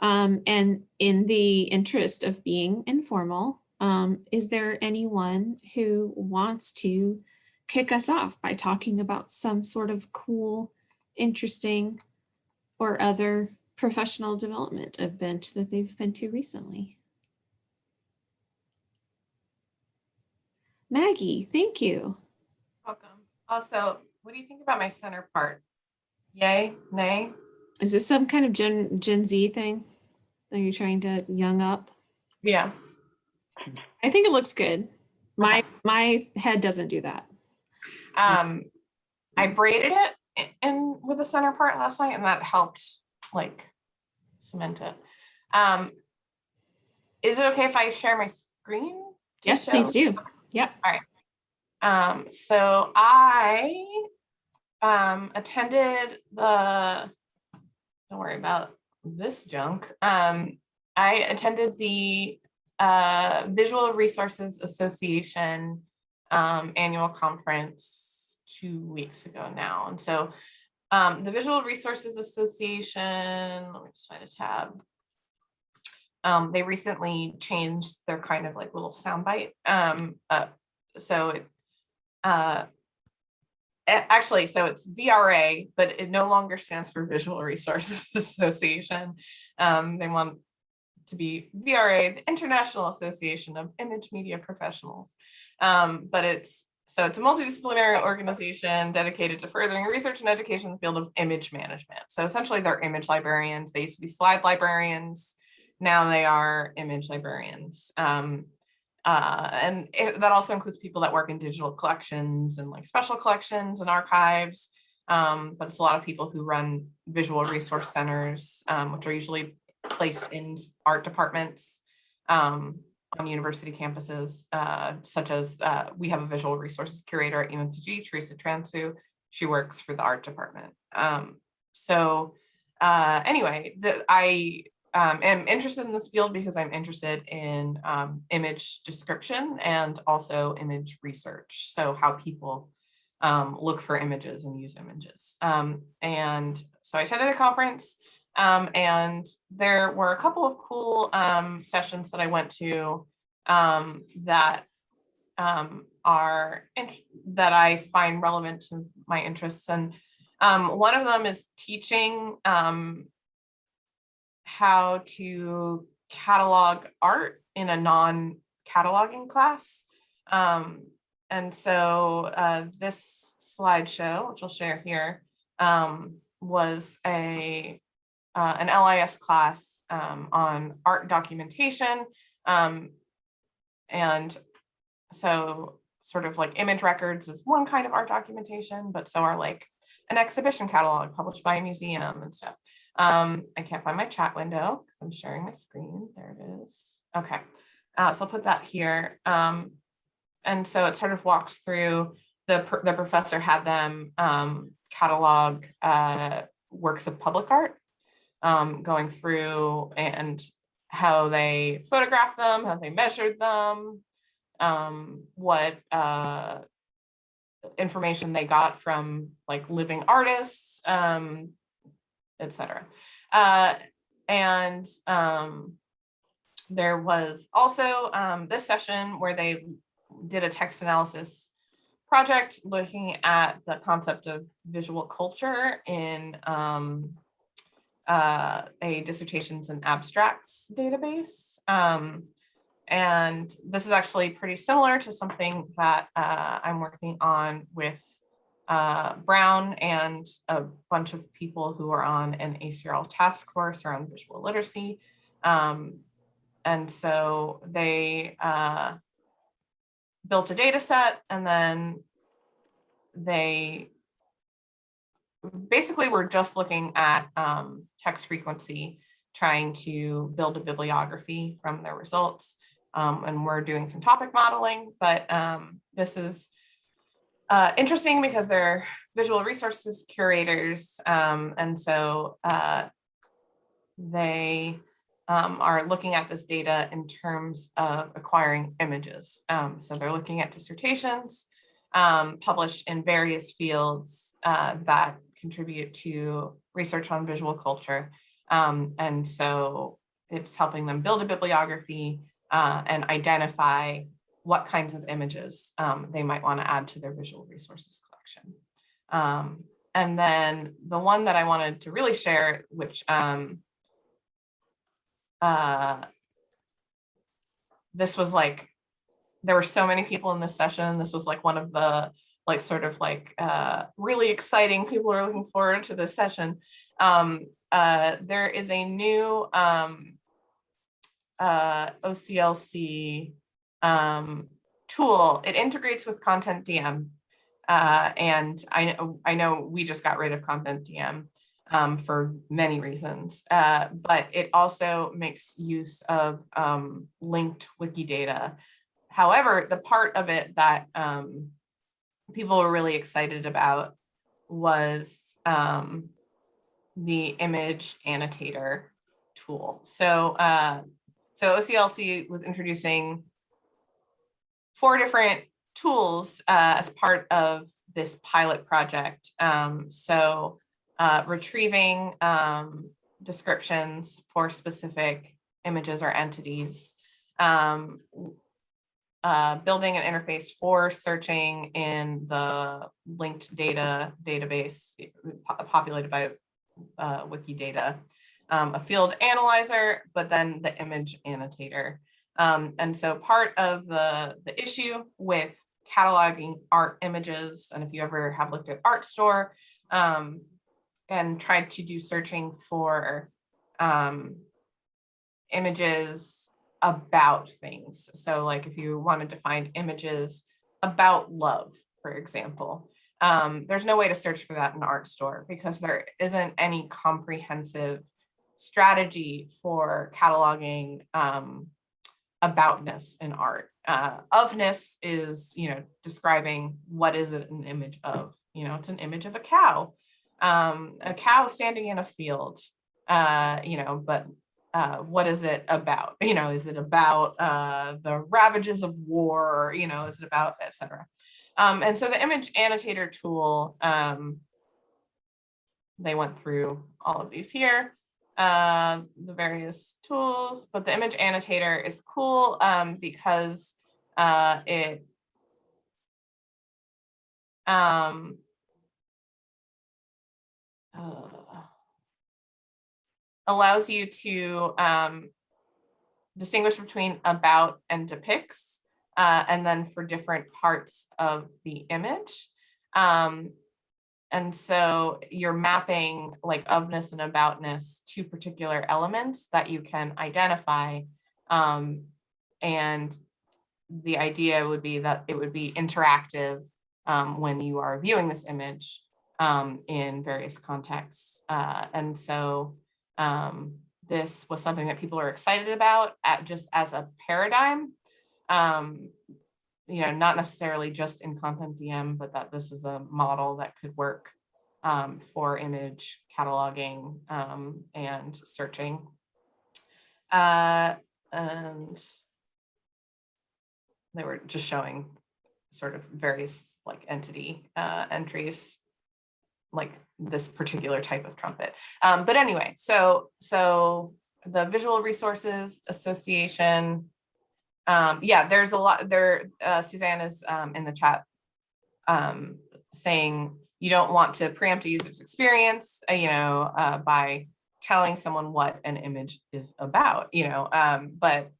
Um, and in the interest of being informal, um, is there anyone who wants to kick us off by talking about some sort of cool, interesting, or other professional development event that they've been to recently? Maggie, thank you. Welcome. Also, what do you think about my center part? Yay, nay? Is this some kind of Gen Gen Z thing? Are you trying to young up? Yeah. I think it looks good. My my head doesn't do that. Um, I braided it in with the center part last night and that helped like cement it. Um, is it okay if I share my screen? Yes, please do. Yep. Um, so I um attended the, don't worry about this junk. Um, I attended the uh Visual Resources Association um annual conference two weeks ago now. And so um the Visual Resources Association, let me just find a tab. Um, they recently changed their kind of like little soundbite. Um, uh, so it uh, actually, so it's VRA, but it no longer stands for Visual Resources Association. Um, they want to be VRA, the International Association of Image Media Professionals. Um, but it's so it's a multidisciplinary organization dedicated to furthering research and education in the field of image management. So essentially they're image librarians. They used to be slide librarians. Now they are image librarians. Um, uh, and it, that also includes people that work in digital collections and like special collections and archives. Um, but it's a lot of people who run visual resource centers, um, which are usually placed in art departments um, on university campuses, uh, such as uh, we have a visual resources curator at UNCG, Teresa Transu. She works for the art department. Um, so uh, anyway, the, I um, am interested in this field because I'm interested in um, image description and also image research. So how people um, look for images and use images. Um, and so I attended a conference um, and there were a couple of cool um, sessions that I went to that are that I find relevant to my interests. And one of them is teaching how to catalog art in a non-cataloging class. Um, and so uh, this slideshow, which I'll share here, um, was a uh, an LIS class um, on art documentation. Um, and so sort of like image records is one kind of art documentation, but so are like an exhibition catalog published by a museum and stuff. Um, I can't find my chat window because I'm sharing my screen. There it is. Okay, uh, so I'll put that here. Um, and so it sort of walks through the the professor had them um, catalog uh, works of public art, um, going through and how they photographed them, how they measured them, um, what uh, information they got from like living artists, um, etc. Uh, and um, there was also um, this session where they did a text analysis project looking at the concept of visual culture in um, uh, a dissertations and abstracts database. Um, and this is actually pretty similar to something that uh, I'm working on with uh, Brown and a bunch of people who are on an ACRL task force around visual literacy. Um, and so they uh, built a data set and then they basically were just looking at um, text frequency, trying to build a bibliography from their results. Um, and we're doing some topic modeling, but um, this is uh, interesting because they're visual resources curators. Um, and so uh, they um, are looking at this data in terms of acquiring images. Um, so they're looking at dissertations um, published in various fields uh, that contribute to research on visual culture. Um, and so it's helping them build a bibliography uh, and identify what kinds of images um, they might want to add to their visual resources collection. Um, and then the one that I wanted to really share, which um, uh, this was like, there were so many people in this session. This was like one of the like sort of like uh, really exciting people are looking forward to this session. Um, uh, there is a new um, uh, OCLC um, tool. It integrates with CONTENTdm. Uh, and I I know we just got rid of CONTENTdm um, for many reasons, uh, but it also makes use of um, linked Wikidata. However, the part of it that um, people were really excited about was um, the image annotator tool. So, uh, so OCLC was introducing four different tools uh, as part of this pilot project. Um, so uh, retrieving um, descriptions for specific images or entities, um, uh, building an interface for searching in the linked data database populated by uh, Wikidata, um, a field analyzer, but then the image annotator. Um, and so part of the, the issue with cataloging art images, and if you ever have looked at Artstor um, and tried to do searching for um, images about things. So like if you wanted to find images about love, for example, um, there's no way to search for that in Artstor because there isn't any comprehensive strategy for cataloging um, aboutness in art. Uh, ofness is, you know, describing what is it an image of, you know, it's an image of a cow, um, a cow standing in a field, uh, you know, but uh, what is it about? You know, is it about uh, the ravages of war? You know, is it about, etc. Um, and so the image annotator tool, um, they went through all of these here, uh, the various tools, but the image annotator is cool um, because uh, it um, uh, allows you to um, distinguish between about and depicts uh, and then for different parts of the image. Um, and so you're mapping like ofness and aboutness to particular elements that you can identify. Um, and the idea would be that it would be interactive um, when you are viewing this image um, in various contexts. Uh, and so um, this was something that people are excited about at just as a paradigm um, you know, not necessarily just in CONTENTdm, but that this is a model that could work um, for image cataloging um, and searching. Uh, and they were just showing sort of various like entity uh, entries, like this particular type of trumpet. Um, but anyway, so so the Visual Resources Association um, yeah, there's a lot there. Uh, Suzanne is um, in the chat um, saying you don't want to preempt a user's experience, uh, you know, uh, by telling someone what an image is about, you know, um, but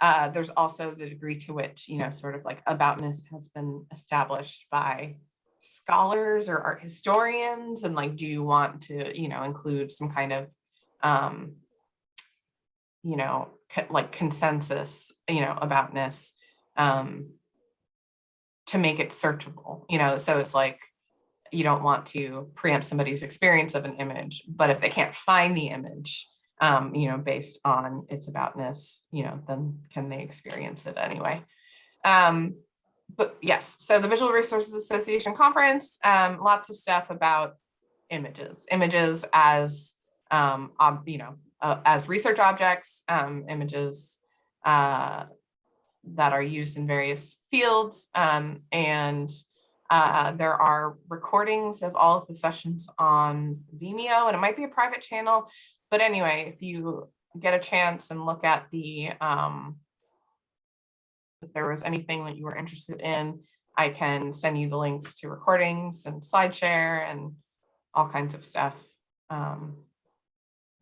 uh, there's also the degree to which, you know, sort of like aboutness has been established by scholars or art historians and like, do you want to, you know, include some kind of, um, you know, like consensus, you know, aboutness um, to make it searchable, you know, so it's like, you don't want to preempt somebody's experience of an image, but if they can't find the image, um, you know, based on its aboutness, you know, then can they experience it anyway? Um, but yes, so the Visual Resources Association conference, um, lots of stuff about images, images as, um, you know, uh, as research objects, um, images uh, that are used in various fields. Um, and uh, there are recordings of all of the sessions on Vimeo, and it might be a private channel. but anyway, if you get a chance and look at the, um, if there was anything that you were interested in, I can send you the links to recordings and SlideShare and all kinds of stuff. Um,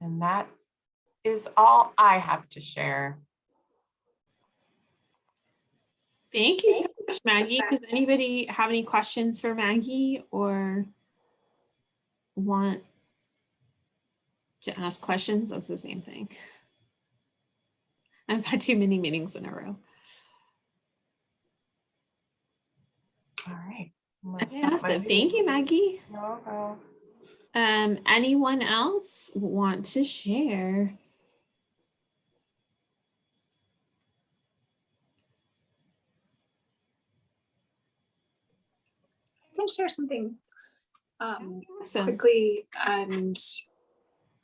and that is all I have to share. Thank you so much, Maggie. Does anybody have any questions for Maggie or want to ask questions? That's the same thing. I've had too many meetings in a row. All right. I'm gonna stop my Awesome. Thank you. Maggie. Um, anyone else want to share? Can share something um, Awesome. quickly and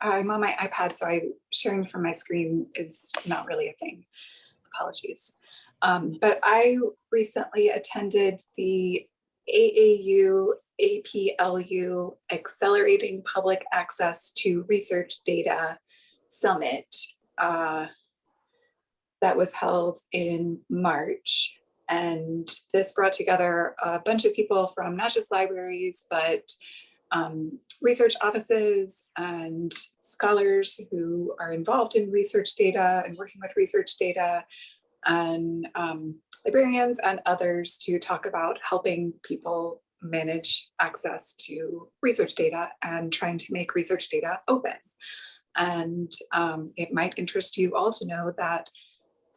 I'm on my iPad, so I sharing from my screen is not really a thing. Apologies. Um, but I recently attended the AAU APLU Accelerating Public Access to Research Data Summit uh, that was held in March. And this brought together a bunch of people from not just libraries, but um, research offices and scholars who are involved in research data and working with research data and um, librarians and others to talk about helping people manage access to research data and trying to make research data open. And um, it might interest you all to know that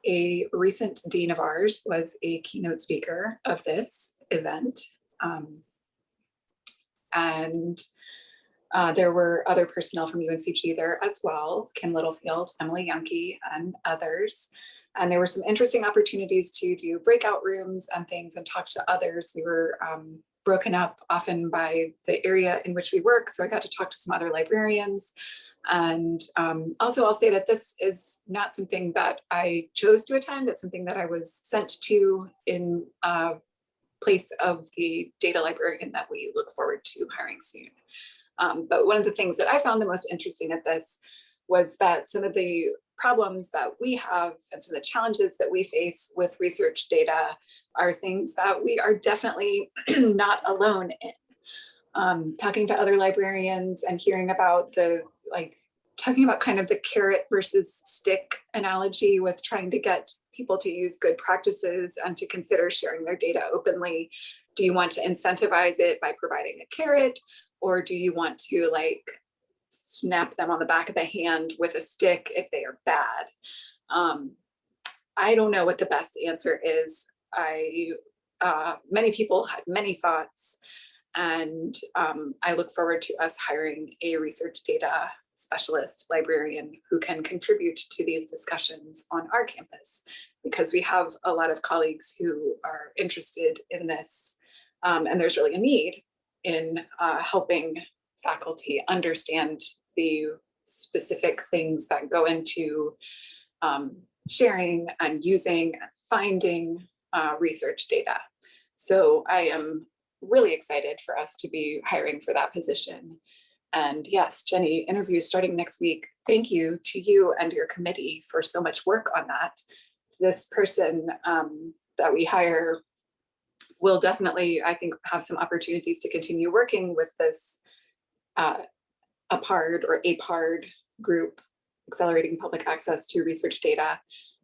a recent dean of ours was a keynote speaker of this event. Um, and uh, there were other personnel from UNCG there as well, Kim Littlefield, Emily Janke, and others. And there were some interesting opportunities to do breakout rooms and things and talk to others. We were um, broken up often by the area in which we work. So I got to talk to some other librarians. And um, also I'll say that this is not something that I chose to attend. It's something that I was sent to in uh, place of the data librarian that we look forward to hiring soon. Um, but one of the things that I found the most interesting at this was that some of the problems that we have and some of the challenges that we face with research data are things that we are definitely not alone in. Um, talking to other librarians and hearing about the like talking about kind of the carrot versus stick analogy with trying to get people to use good practices and to consider sharing their data openly. Do you want to incentivize it by providing a carrot or do you want to like snap them on the back of the hand with a stick if they are bad? Um, I don't know what the best answer is. I, uh, many people had many thoughts and um, I look forward to us hiring a research data specialist librarian who can contribute to these discussions on our campus because we have a lot of colleagues who are interested in this um, and there's really a need in uh, helping faculty understand the specific things that go into um, sharing and using and finding uh, research data. So I am really excited for us to be hiring for that position. And yes, Jenny, interviews starting next week. Thank you to you and your committee for so much work on that. This person um, that we hire will definitely, I think, have some opportunities to continue working with this uh, APARD or APARD group, Accelerating Public Access to Research Data.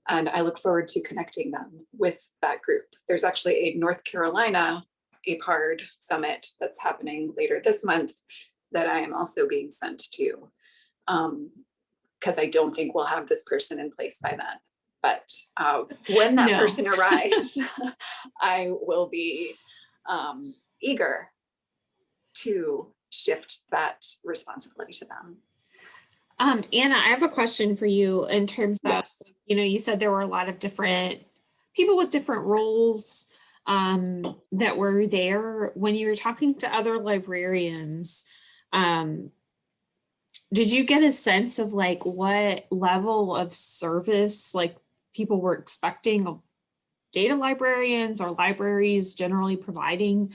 And I look forward to connecting them with that group. There's actually a North Carolina APARD summit that's happening later this month that I am also being sent to. Um, because I don't think we'll have this person in place by then. But uh, when that No. person arrives, I will be um, eager to shift that responsibility to them. Um, Anna, I have a question for you in terms of, Yes. you know, you said there were a lot of different people with different roles um, that were there. When you were talking to other librarians, um, did you get a sense of like what level of service like people were expecting data librarians or libraries generally providing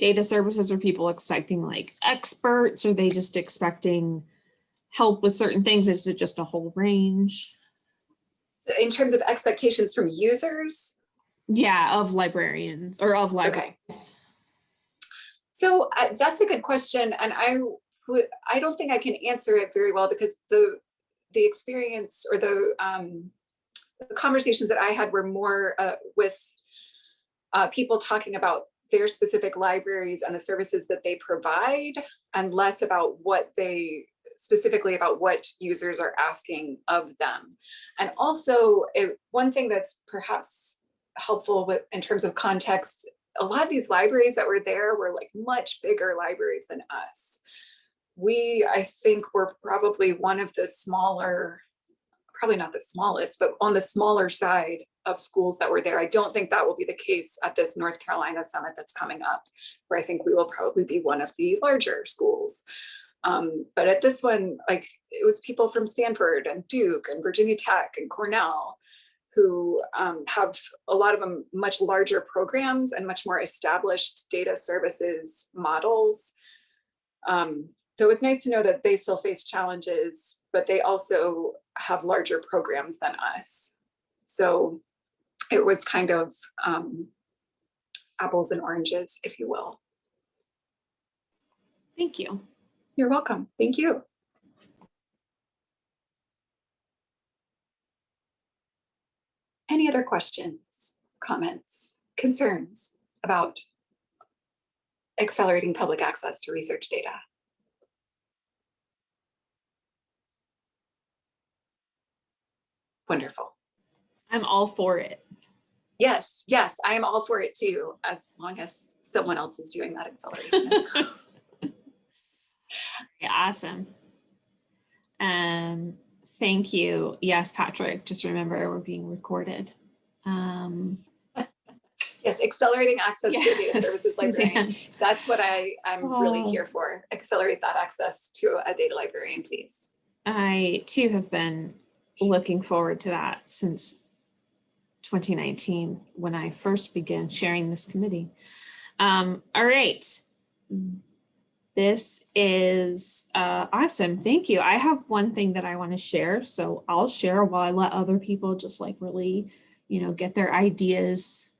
data services? Are people expecting like experts? Are they just expecting help with certain things? Is it just a whole range? In terms of expectations from users, Yeah, of librarians or of libraries. Okay. So uh, that's a good question, and I I don't think I can answer it very well because the the experience or the um, the conversations that I had were more uh, with uh, people talking about their specific libraries and the services that they provide, and less about what they specifically about what users are asking of them. And also, it, one thing that's perhaps helpful with in terms of context a lot of these libraries that were there were like much bigger libraries than us. We, I think, were probably one of the smaller, probably not the smallest, but on the smaller side of schools that were there. I don't think that will be the case at this North Carolina summit that's coming up, where I think we will probably be one of the larger schools. Um, but at this one, like it was people from Stanford and Duke and Virginia Tech and Cornell who um, have a lot of them much larger programs and much more established data services models. Um, so it was nice to know that they still face challenges, but they also have larger programs than us. So it was kind of um, apples and oranges, if you will. Thank you. You're welcome. Thank you. Other questions, comments, concerns about accelerating public access to research data? Wonderful. I'm all for it. Yes, yes, I am all for it too, as long as someone else is doing that acceleration. Yeah, awesome. Um, thank you. Yes, Patrick, just remember we're being recorded. Um, Yes, accelerating access to data services librarian. Suzanne. That's what I, I'm really Oh. here for. Accelerate that access to a data librarian, please. I too have been looking forward to that since 2019 when I first began sharing this committee. Um, all right. This is uh, awesome. Thank you. I have one thing that I want to share. So I'll share while I let other people just like really, you know, get their ideas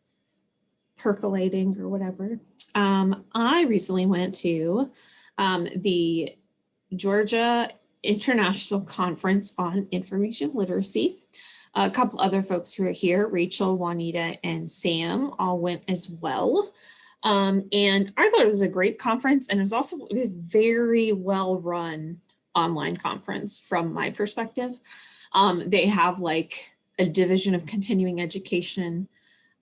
percolating or whatever. Um, I recently went to um, the Georgia International Conference on Information Literacy. A couple other folks who are here, Rachel, Juanita, and Sam all went as well. Um, and I thought it was a great conference and it was also a very well run online conference from my perspective. Um, they have like a division of continuing education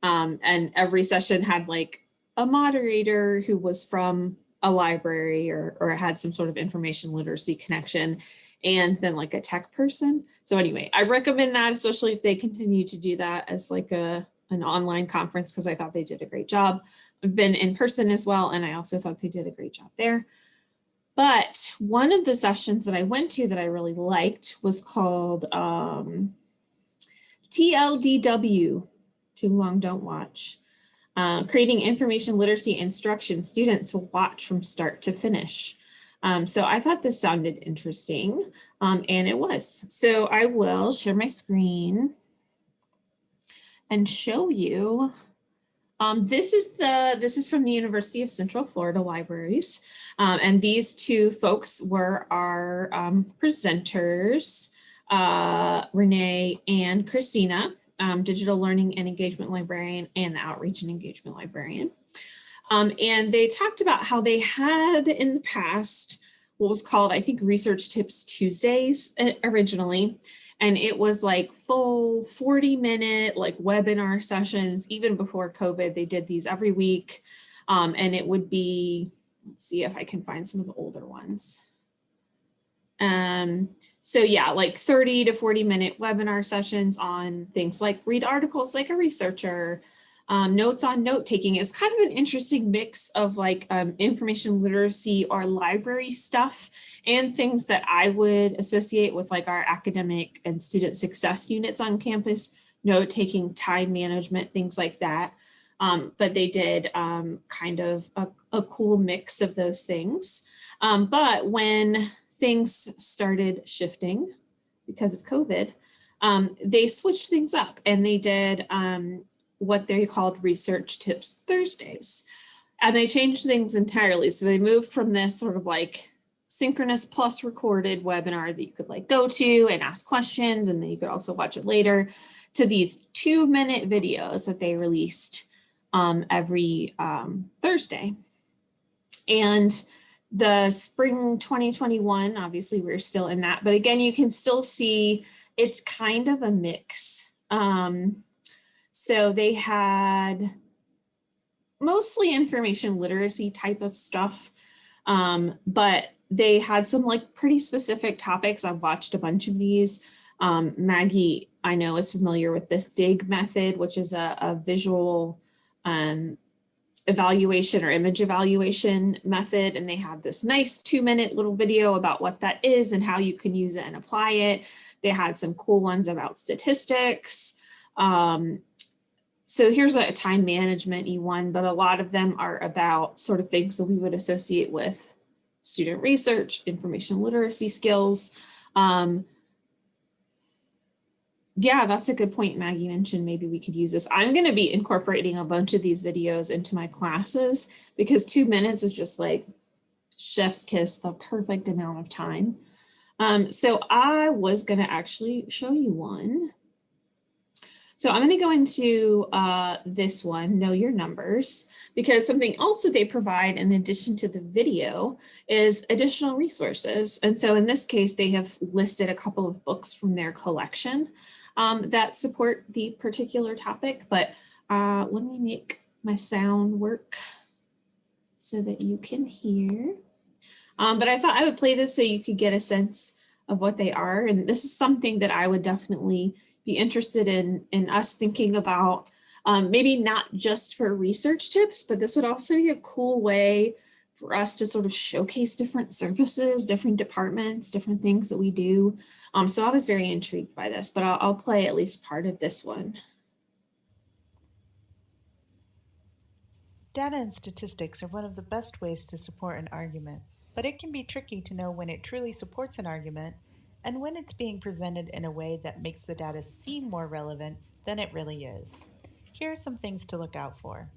um, and every session had like a moderator who was from a library or, or had some sort of information literacy connection and then like a tech person. So anyway, I recommend that, especially if they continue to do that as like a an online conference because I thought they did a great job. I've been in person as well, and I also thought they did a great job there. But one of the sessions that I went to that I really liked was called um, TLDW, Too Long Don't Watch, uh, creating information literacy instruction students will watch from start to finish. Um, so I thought this sounded interesting, um, and it was. So I will share my screen and show you. Um, this is the this is from the University of Central Florida Libraries, um, and these two folks were our um, presenters, uh, Renee and Christina, um, digital learning and engagement librarian and the outreach and engagement librarian. Um, and they talked about how they had in the past what was called, I think, Research Tips Tuesdays uh, originally. And it was like full 40 minute like webinar sessions, even before COVID, they did these every week. Um, and it would be, let's see if I can find some of the older ones. Um, so yeah, like 30 to 40 minute webinar sessions on things like read articles like a researcher, um, notes on note taking. It's kind of an interesting mix of like um, information literacy or library stuff and things that I would associate with like our academic and student success units on campus, note taking, time management, things like that. Um, but they did um, kind of a, a, cool mix of those things. Um, but when things started shifting because of COVID, um, they switched things up and they did um, what they called Research Tips Thursdays. And they changed things entirely. So they moved from this sort of like synchronous plus recorded webinar that you could like go to and ask questions and then you could also watch it later to these two minute videos that they released um, every um, Thursday. And the spring 2021, obviously we're still in that, but again, you can still see it's kind of a mix. Um, so they had mostly information literacy type of stuff, um, but they had some like pretty specific topics. I've watched a bunch of these. Um, Maggie, I know is familiar with this DIG method, which is a, a visual um, evaluation or image evaluation method. And they have this nice two minute little video about what that is and how you can use it and apply it. They had some cool ones about statistics. Um, so here's a time management E1, but a lot of them are about sort of things that we would associate with student research, information literacy skills. Um, yeah, that's a good point. Maggie mentioned maybe we could use this. I'm going to be incorporating a bunch of these videos into my classes because two minutes is just like chef's kiss, the perfect amount of time. Um, so I was going to actually show you one. So I'm going to go into uh, this one, know your numbers, because something else that they provide in addition to the video is additional resources. And so in this case, they have listed a couple of books from their collection um, that support the particular topic. But uh, let me make my sound work so that you can hear. Um, but I thought I would play this so you could get a sense of what they are. And this is something that I would definitely be interested in, in us thinking about, um, maybe not just for research tips, but this would also be a cool way for us to sort of showcase different services, different departments, different things that we do. Um, so I was very intrigued by this, but I'll, I'll play at least part of this one. Data and statistics are one of the best ways to support an argument, but it can be tricky to know when it truly supports an argument and when it's being presented in a way that makes the data seem more relevant than it really is. Here are some things to look out for.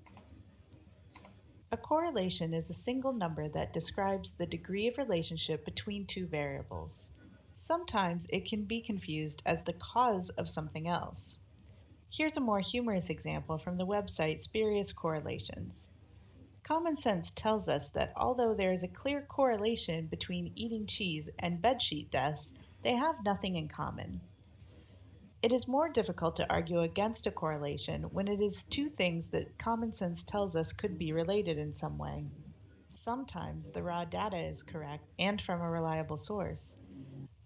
A correlation is a single number that describes the degree of relationship between two variables. Sometimes it can be confused as the cause of something else. Here's a more humorous example from the website Spurious Correlations. Common sense tells us that although there is a clear correlation between eating cheese and bedsheet deaths, they have nothing in common. It is more difficult to argue against a correlation when it is two things that common sense tells us could be related in some way. Sometimes the raw data is correct and from a reliable source,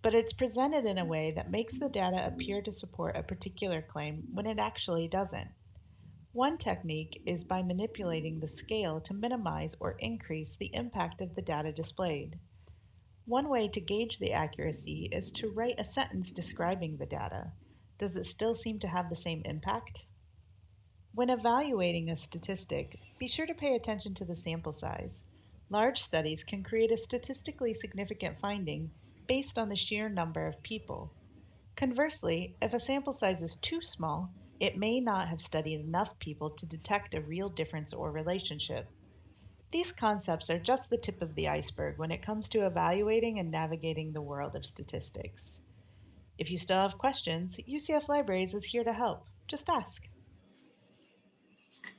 but it's presented in a way that makes the data appear to support a particular claim when it actually doesn't. One technique is by manipulating the scale to minimize or increase the impact of the data displayed. One way to gauge the accuracy is to write a sentence describing the data. Does it still seem to have the same impact? When evaluating a statistic, be sure to pay attention to the sample size. Large studies can create a statistically significant finding based on the sheer number of people. Conversely, if a sample size is too small, it may not have studied enough people to detect a real difference or relationship. These concepts are just the tip of the iceberg when it comes to evaluating and navigating the world of statistics. If you still have questions, UCF Libraries is here to help. Just ask.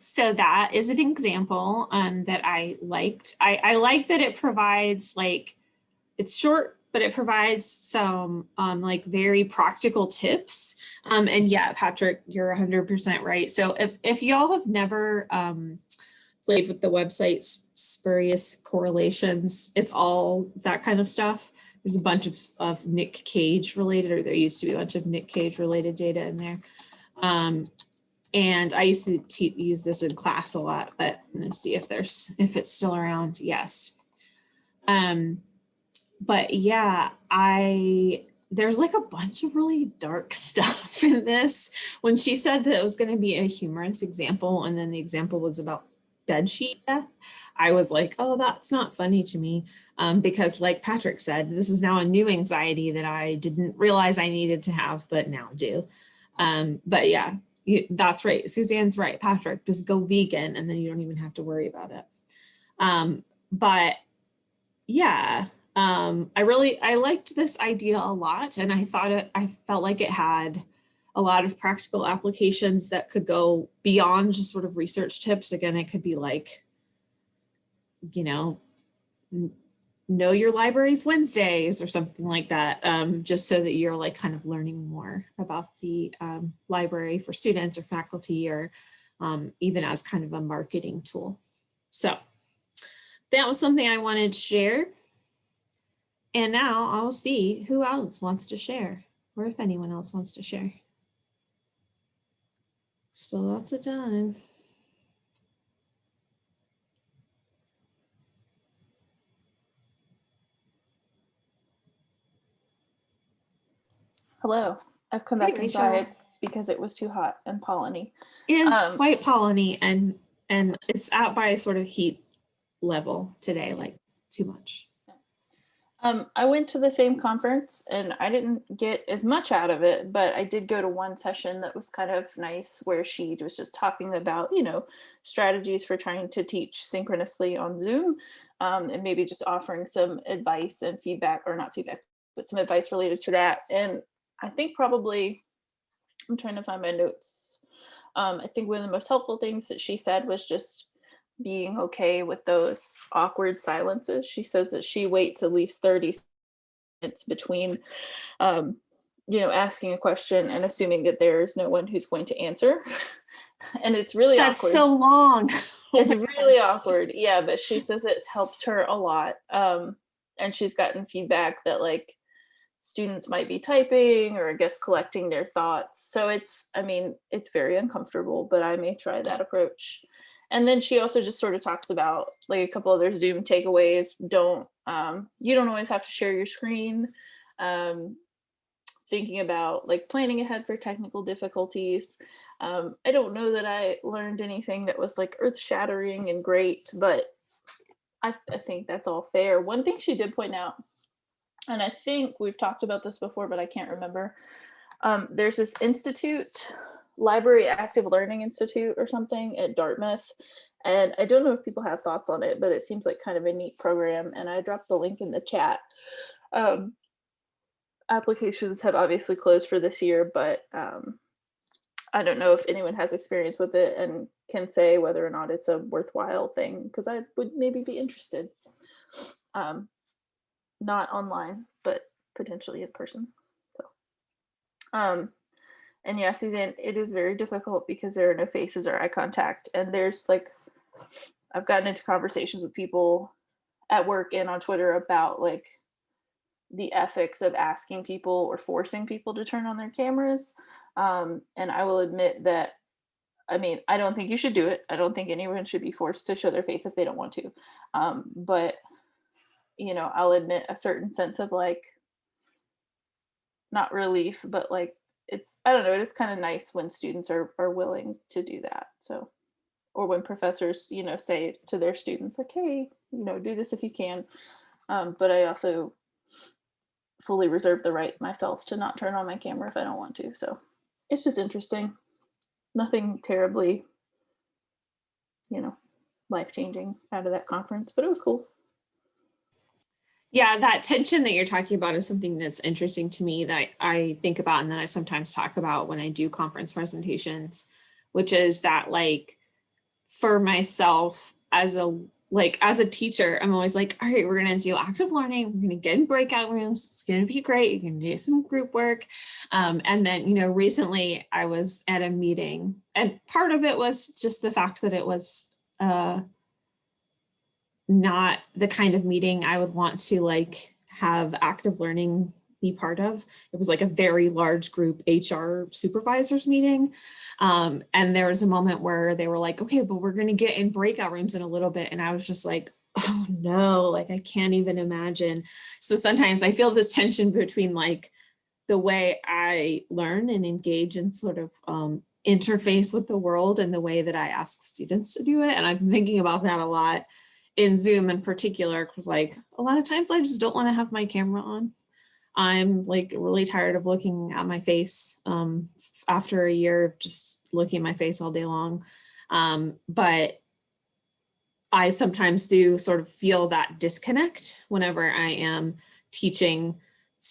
So that is an example um, that I liked. I, I like that it provides like, it's short, but it provides some um, like very practical tips. Um, and yeah, Patrick, you're 100% right. So if, if y'all have never, um, played with the website spurious correlations. It's all that kind of stuff. There's a bunch of, of Nick Cage related, or there used to be a bunch of Nick Cage related data in there. Um, and I used to use this in class a lot, but let's see if there's, if it's still around. Yes. Um, but yeah, I, there's like a bunch of really dark stuff in this. When she said that it was going to be a humorous example, and then the example was about bed sheet death. I was like, oh, that's not funny to me. Um, because like Patrick said, this is now a new anxiety that I didn't realize I needed to have, but now do. Um, but yeah, you, that's right. Suzanne's right, Patrick, just go vegan and then you don't even have to worry about it. Um, but yeah, um, I really, I liked this idea a lot and I thought it, I felt like it had a lot of practical applications that could go beyond just sort of research tips. Again, it could be like, you know, know your libraries Wednesdays or something like that, um, just so that you're like kind of learning more about the um, library for students or faculty or um, even as kind of a marketing tool. So that was something I wanted to share. And now I'll see who else wants to share or if anyone else wants to share. Still lots of time. Hello. I've come Hey, back Rachel. inside because it was too hot and polleny. Is Um, quite polleny and and it's out by a sort of heat level today, like too much. Um, I went to the same conference and I didn't get as much out of it, but I did go to one session that was kind of nice where she was just talking about, you know, strategies for trying to teach synchronously on Zoom um, and maybe just offering some advice and feedback or not feedback, but some advice related to that. And I think probably, I'm trying to find my notes. Um, I think one of the most helpful things that she said was just being okay with those awkward silences. She says that she waits at least 30 minutes between, um, you know, asking a question and assuming that there's no one who's going to answer. and it's really That's awkward. so long. Oh it's really gosh. awkward. Yeah, but she says it's helped her a lot. Um, and she's gotten feedback that like students might be typing or I guess collecting their thoughts. So it's, I mean, it's very uncomfortable, but I may try that approach. And then she also just sort of talks about like a couple other Zoom takeaways. Don't, um, you don't always have to share your screen. Um, thinking about like planning ahead for technical difficulties. Um, I don't know that I learned anything that was like earth shattering and great, but I, I think that's all fair. One thing she did point out, and I think we've talked about this before, but I can't remember. Um, there's this institute, Library Active Learning Institute or something at Dartmouth. And I don't know if people have thoughts on it, but it seems like kind of a neat program. And I dropped the link in the chat. Um, applications have obviously closed for this year, but um, I don't know if anyone has experience with it and can say whether or not it's a worthwhile thing because I would maybe be interested. Um, not online, but potentially in person. So, um, and yeah, Suzanne, it is very difficult because there are no faces or eye contact, and there's like, I've gotten into conversations with people at work and on Twitter about like the ethics of asking people or forcing people to turn on their cameras. Um, and I will admit that, I mean, I don't think you should do it. I don't think anyone should be forced to show their face if they don't want to. Um, but, you know, I'll admit a certain sense of like, not relief, but like, it's, I don't know, it is kind of nice when students are, are willing to do that. So, or when professors, you know, say to their students like, hey, you know, do this if you can. Um, but I also fully reserve the right myself to not turn on my camera if I don't want to. So it's just interesting. Nothing terribly, you know, life changing out of that conference, but it was cool. Yeah, that tension that you're talking about is something that's interesting to me that I, think about and that I sometimes talk about when I do conference presentations, which is that like for myself as a like as a teacher, I'm always like, all right, we're gonna do active learning, we're gonna get in breakout rooms, it's gonna be great, you can do some group work. Um, and then, you know, recently I was at a meeting and part of it was just the fact that it was uh not the kind of meeting I would want to like have active learning be part of. It was like a very large group HR supervisors meeting. Um, and there was a moment where they were like, okay, but we're going to get in breakout rooms in a little bit. And I was just like, oh no, like I can't even imagine. So sometimes I feel this tension between like the way I learn and engage and sort of um, interface with the world and the way that I ask students to do it. And I'm thinking about that a lot in Zoom in particular, because like a lot of times I just don't want to have my camera on. I'm like really tired of looking at my face um, after a year of just looking at my face all day long. Um, but I sometimes do sort of feel that disconnect whenever I am teaching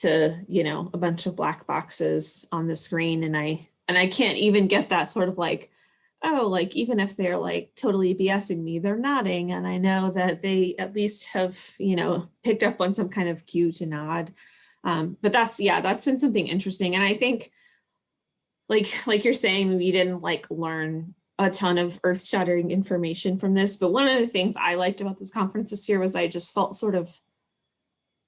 to, you know, a bunch of black boxes on the screen and I and I can't even get that sort of like, oh, like even if they're like totally BSing me, they're nodding and I know that they at least have, you know, picked up on some kind of cue to nod. Um, but that's yeah, that's been something interesting. And I think like like you're saying, we didn't like learn a ton of earth shattering information from this. But one of the things I liked about this conference this year was I just felt sort of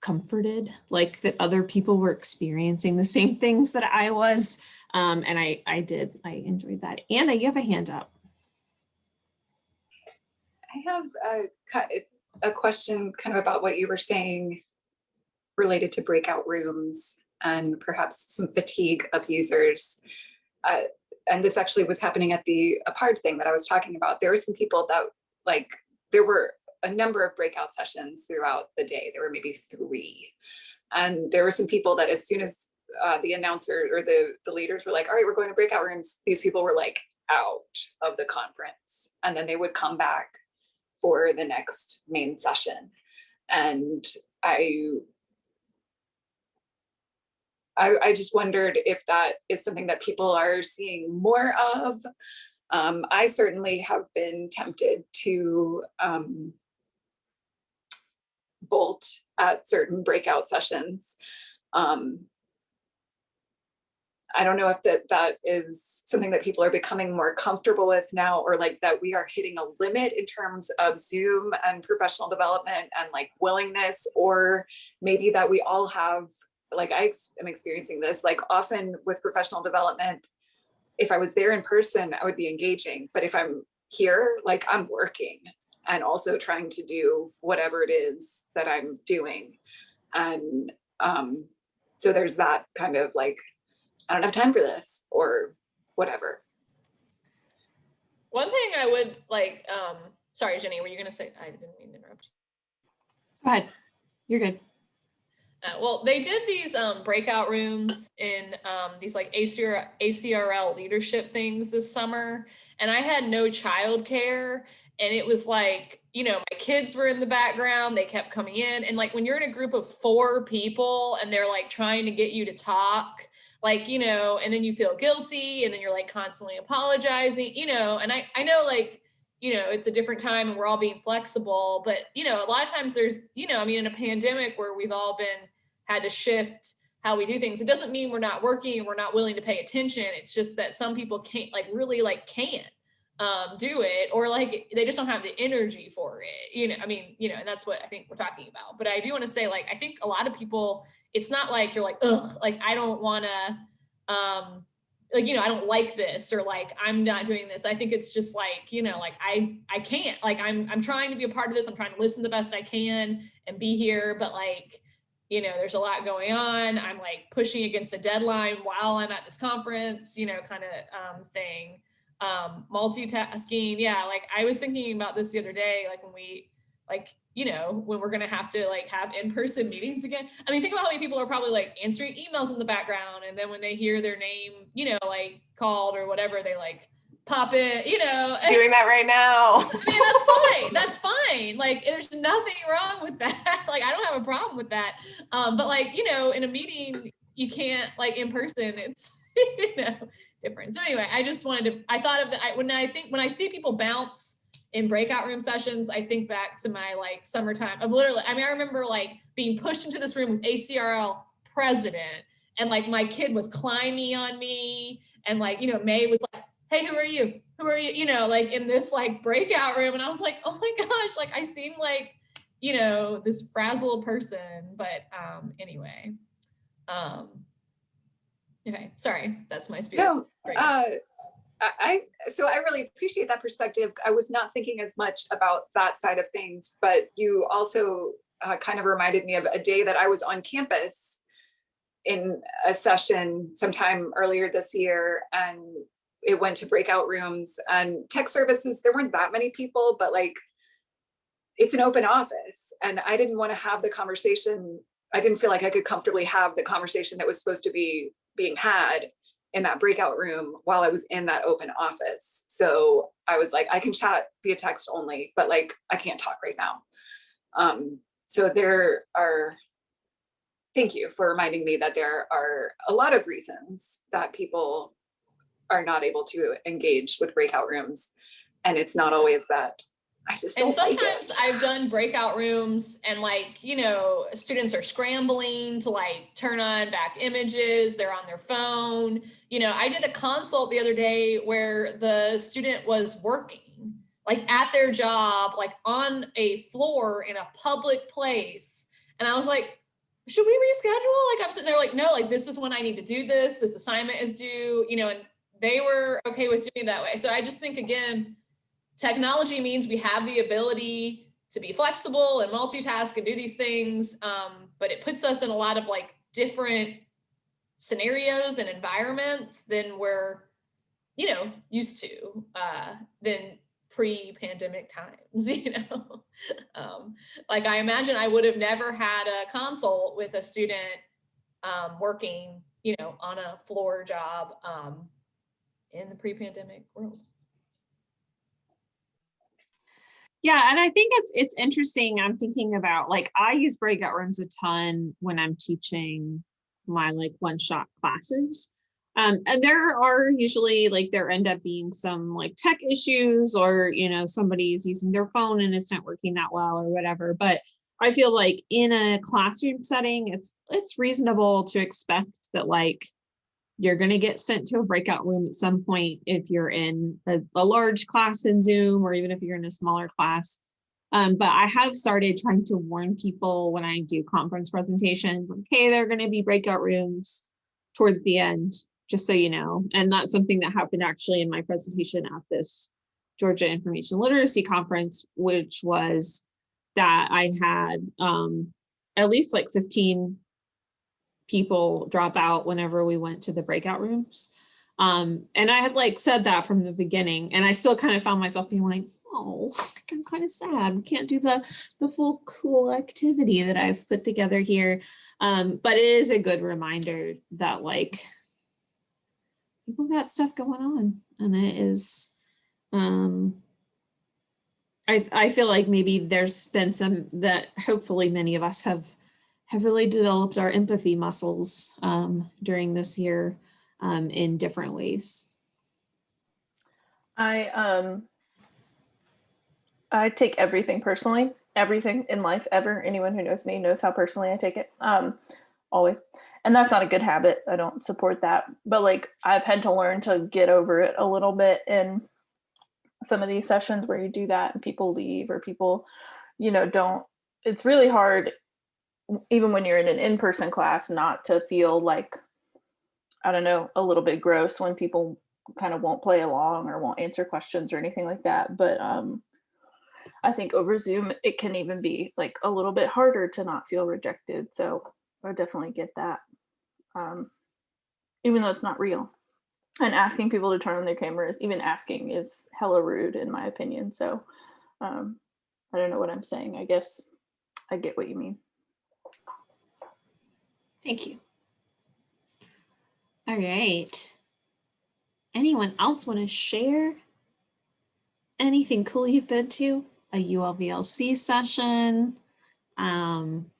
comforted, like that other people were experiencing the same things that I was. Um, and I, I did, I enjoyed that. Anna, you have a hand up. I have a, a question kind of about what you were saying related to breakout rooms and perhaps some fatigue of users. Uh, and this actually was happening at the apart thing that I was talking about. There were some people that like, there were a number of breakout sessions throughout the day. There were maybe three. And there were some people that as soon as uh, the announcer or the, the leaders were like, all right, we're going to breakout rooms, these people were like out of the conference. And then they would come back for the next main session. And I I, I just wondered if that is something that people are seeing more of. Um, I certainly have been tempted to um, bolt at certain breakout sessions. Um, I don't know if that that is something that people are becoming more comfortable with now, or like that we are hitting a limit in terms of Zoom and professional development and like willingness, or maybe that we all have like I am experiencing this, like often with professional development, if I was there in person, I would be engaging. But if I'm here, like I'm working and also trying to do whatever it is that I'm doing. And um, so there's that kind of like, I don't have time for this or whatever. One thing I would like, um, sorry, Jenny, were you gonna say, I didn't mean to interrupt. Go ahead. You're good. Uh, well, they did these um, breakout rooms in um, these like ACR, ACRL leadership things this summer, and I had no childcare, and it was like you know my kids were in the background, they kept coming in, and like when you're in a group of four people and they're like trying to get you to talk, like you know, and then you feel guilty, and then you're like constantly apologizing, you know, and I I know like you know it's a different time and we're all being flexible but you know a lot of times there's you know i mean in a pandemic where we've all been had to shift how we do things it doesn't mean we're not working and we're not willing to pay attention it's just that some people can't like really like can't um, do it or like they just don't have the energy for it you know i mean you know and that's what i think we're talking about. But i do want to say like i think a lot of people it's not like you're like ugh like i don't want to um like you know i don't like this or like i'm not doing this. I think it's just like you know like i i can't like i'm i'm trying to be a part of this i'm trying to listen the best i can and be here but like you know there's a lot going on. I'm like pushing against a deadline while i'm at this conference you know kind of um, thing um multitasking yeah like i was thinking about this the other day like when we like you know when we're going to have to like have in-person meetings again i mean think about how many people are probably like answering emails in the background and then when they hear their name you know like called or whatever they like pop it you know Doing that right now. I mean, that's fine. That's fine. Like, there's nothing wrong with that. like, I don't have a problem with that. Um, but like, you know, in a meeting, you can't like in person. It's you know different. So anyway, I just wanted to. I thought of that when I think when I see people bounce in breakout room sessions, I think back to my like summertime of literally. I mean, I remember like being pushed into this room with ACRL president, and like my kid was climbing on me, and like you know May was like hey, who are you? Who are you? You know, like in this like breakout room. And I was like, oh my gosh, like I seem like, you know, this frazzled person. But um anyway. Um okay, sorry, that's my spiel. No, uh, I, I, so I really appreciate that perspective. I was not thinking as much about that side of things, but you also uh, kind of reminded me of a day that I was on campus in a session sometime earlier this year and it went to breakout rooms and tech services. There weren't that many people, but like it's an open office and I didn't want to have the conversation. I didn't feel like I could comfortably have the conversation that was supposed to be being had in that breakout room while I was in that open office. So I was like, I can chat via text only, but like, I can't talk right now. Um, so there are, thank you for reminding me that there are a lot of reasons that people are not able to engage with breakout rooms. And it's not always that I just And like sometimes it. I've done breakout rooms and like, you know, students are scrambling to like turn on back images, they're on their phone. You know, I did a consult the other day where the student was working like at their job, like on a floor in a public place. And I was like, should we reschedule? Like I'm sitting there like, no, like this is when I need to do this. This assignment is due, you know, and they were okay with doing that way. So I just think again, technology means we have the ability to be flexible and multitask and do these things, um, but it puts us in a lot of like different scenarios and environments than we're, you know, used to uh, than pre-pandemic times, you know. um, like I imagine I would have never had a consult with a student um, working, you know, on a floor job um, in the pre-pandemic world. Yeah, and I think it's it's interesting. I'm thinking about like I use breakout rooms a ton when I'm teaching my like one-shot classes. Um, and there are usually like there end up being some like tech issues or you know somebody's using their phone and it's not working that well or whatever. But I feel like in a classroom setting, it's it's reasonable to expect that like you're going to get sent to a breakout room at some point if you're in a, a large class in Zoom or even if you're in a smaller class. Um, but I have started trying to warn people when I do conference presentations, like, hey, there are going to be breakout rooms towards the end, just so you know. And that's something that happened actually in my presentation at this Georgia Information Literacy Conference, which was that I had um, at least like 15 people drop out whenever we went to the breakout rooms. Um, and I had like said that from the beginning and I still kind of found myself being like, oh, I'm kind of sad. We can't do the, the full cool activity that I've put together here. Um, but it is a good reminder that like people got stuff going on and it is, um, I, I feel like maybe there's been some that hopefully many of us have have really developed our empathy muscles um, during this year um, in different ways. I um I take everything personally, everything in life ever. Anyone who knows me knows how personally I take it. Um always. And that's not a good habit. I don't support that. But like I've had to learn to get over it a little bit in some of these sessions where you do that and people leave or people, you know, don't it's really hard even when you're in an in-person class not to feel like I don't know, a little bit gross when people kind of won't play along or won't answer questions or anything like that. But um, I think over Zoom, it can even be like a little bit harder to not feel rejected. So I definitely get that, um, even though it's not real. And asking people to turn on their cameras, even asking is hella rude in my opinion. So um, I don't know what I'm saying. I guess I get what you mean. Thank you. All right. Anyone else want to share anything cool you've been to? A ULVLC session, um,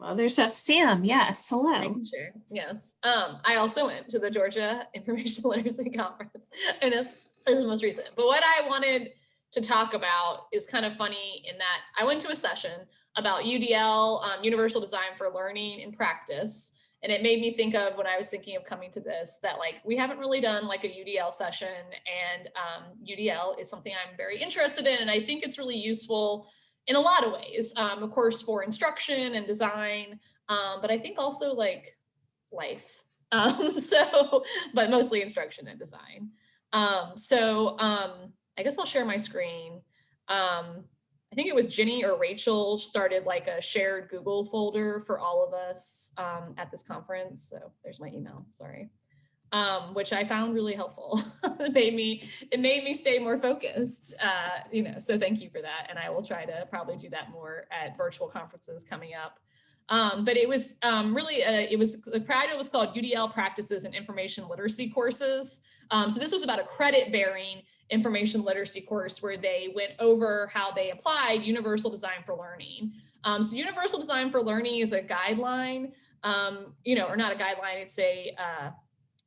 other stuff. Sam, yes, hello. share. Yes. Um, I also went to the Georgia Information Literacy Conference. I know this is the most recent, but what I wanted to talk about is kind of funny in that I went to a session about UDL, um, Universal Design for Learning and Practice. And it made me think of when I was thinking of coming to this, that like, we haven't really done like a UDL session and um, UDL is something I'm very interested in. And I think it's really useful in a lot of ways, um, of course, for instruction and design, um, but I think also like life. Um, so, but mostly instruction and design. Um, so um, I guess I'll share my screen. Um, I think it was Jenny or Rachel started like a shared Google folder for all of us um, at this conference. So there's my email, sorry. um, which I found really helpful. it made me it made me stay more focused. Uh, you know, so thank you for that. And I will try to probably do that more at virtual conferences coming up. Um, but it was um, really, uh, it was, the project was called UDL Practices and Information Literacy Courses. Um, so this was about a credit bearing information literacy course where they went over how they applied universal design for learning. Um, so universal design for learning is a guideline, um, you know, or not a guideline, it's a uh,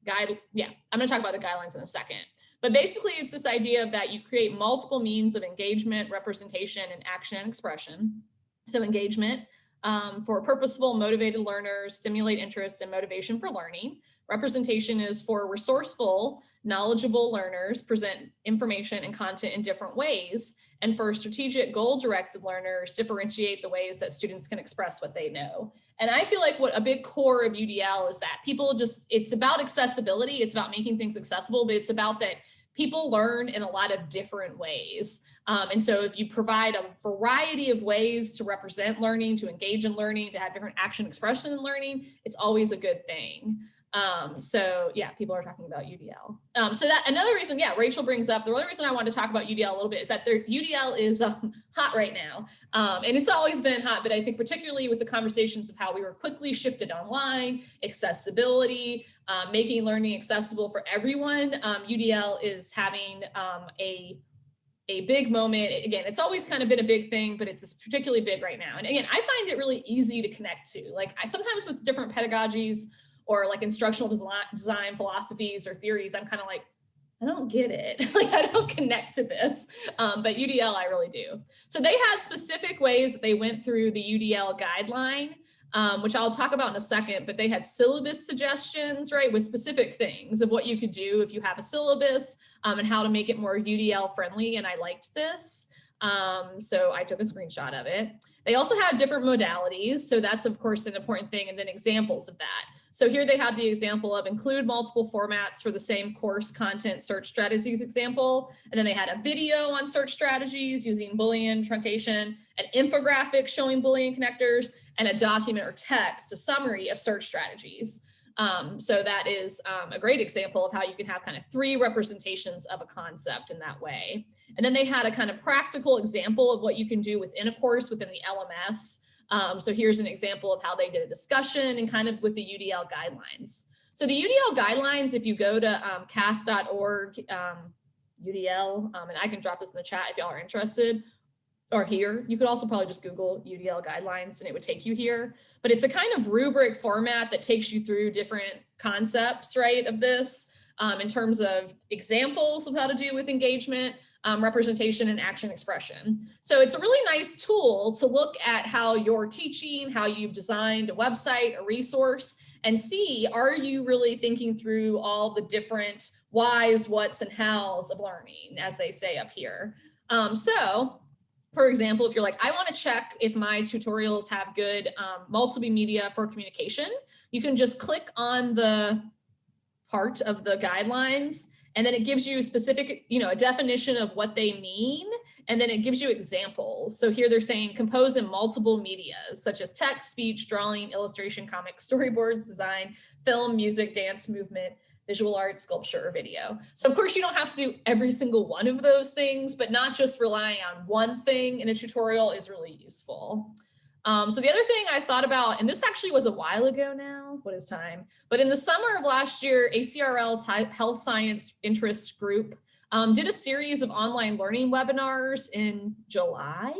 guide. Yeah, I'm gonna talk about the guidelines in a second. But basically it's this idea of that you create multiple means of engagement, representation, and action and expression. So engagement, um, for purposeful, motivated learners, stimulate interest and motivation for learning. Representation is for resourceful, knowledgeable learners, present information and content in different ways. And for strategic, goal-directed learners, differentiate the ways that students can express what they know. And I feel like what a big core of UDL is that people just, it's about accessibility, it's about making things accessible, but it's about that people learn in a lot of different ways. Um, and so if you provide a variety of ways to represent learning, to engage in learning, to have different action expression in learning, it's always a good thing. Um, so yeah, people are talking about UDL. Um, so that another reason, yeah, Rachel brings up, the only reason I want to talk about UDL a little bit is that their UDL is um, hot right now. Um, and it's always been hot, but I think particularly with the conversations of how we were quickly shifted online, accessibility, uh, making learning accessible for everyone, UDL um, is having um, a a big moment. Again, it's always kind of been a big thing, but it's particularly big right now. And again, I find it really easy to connect to. Like I sometimes with different pedagogies, or like instructional design philosophies or theories, I'm kind of like, I don't get it. like I don't connect to this, um, but UDL I really do. So they had specific ways that they went through the UDL guideline, um, which I'll talk about in a second, but they had syllabus suggestions, right, with specific things of what you could do if you have a syllabus um, and how to make it more UDL friendly. And I liked this. Um, so I took a screenshot of it. They also had different modalities. So that's of course an important thing. And then examples of that. So here they had the example of include multiple formats for the same course content search strategies example. And then they had a video on search strategies using Boolean truncation, an infographic showing Boolean connectors, and a document or text, a summary of search strategies. Um, so that is um, a great example of how you can have kind of three representations of a concept in that way. And then they had a kind of practical example of what you can do within a course within the LMS. Um, so here's an example of how they did a discussion and kind of with the UDL guidelines. So the UDL guidelines, if you go to um, cast.org, um, UDL, um, and I can drop this in the chat if y'all are interested, or here, you could also probably just Google UDL guidelines and it would take you here. But it's a kind of rubric format that takes you through different concepts, right, of this um, in terms of examples of how to do with engagement, um, representation and action expression. So it's a really nice tool to look at how you're teaching, how you've designed a website, a resource, and see, are you really thinking through all the different whys, whats, and hows of learning, as they say up here. Um, so for example, if you're like, I want to check if my tutorials have good um, multimedia for communication, you can just click on the part of the guidelines and then it gives you specific, you know, a definition of what they mean. And then it gives you examples. So here they're saying compose in multiple medias, such as text, speech, drawing, illustration, comics, storyboards, design, film, music, dance, movement, visual art, sculpture, or video. So of course you don't have to do every single one of those things, but not just relying on one thing in a tutorial is really useful. Um, so the other thing I thought about, and this actually was a while ago now, what is time? But in the summer of last year, ACRL's Health Science Interest Group um, did a series of online learning webinars in July.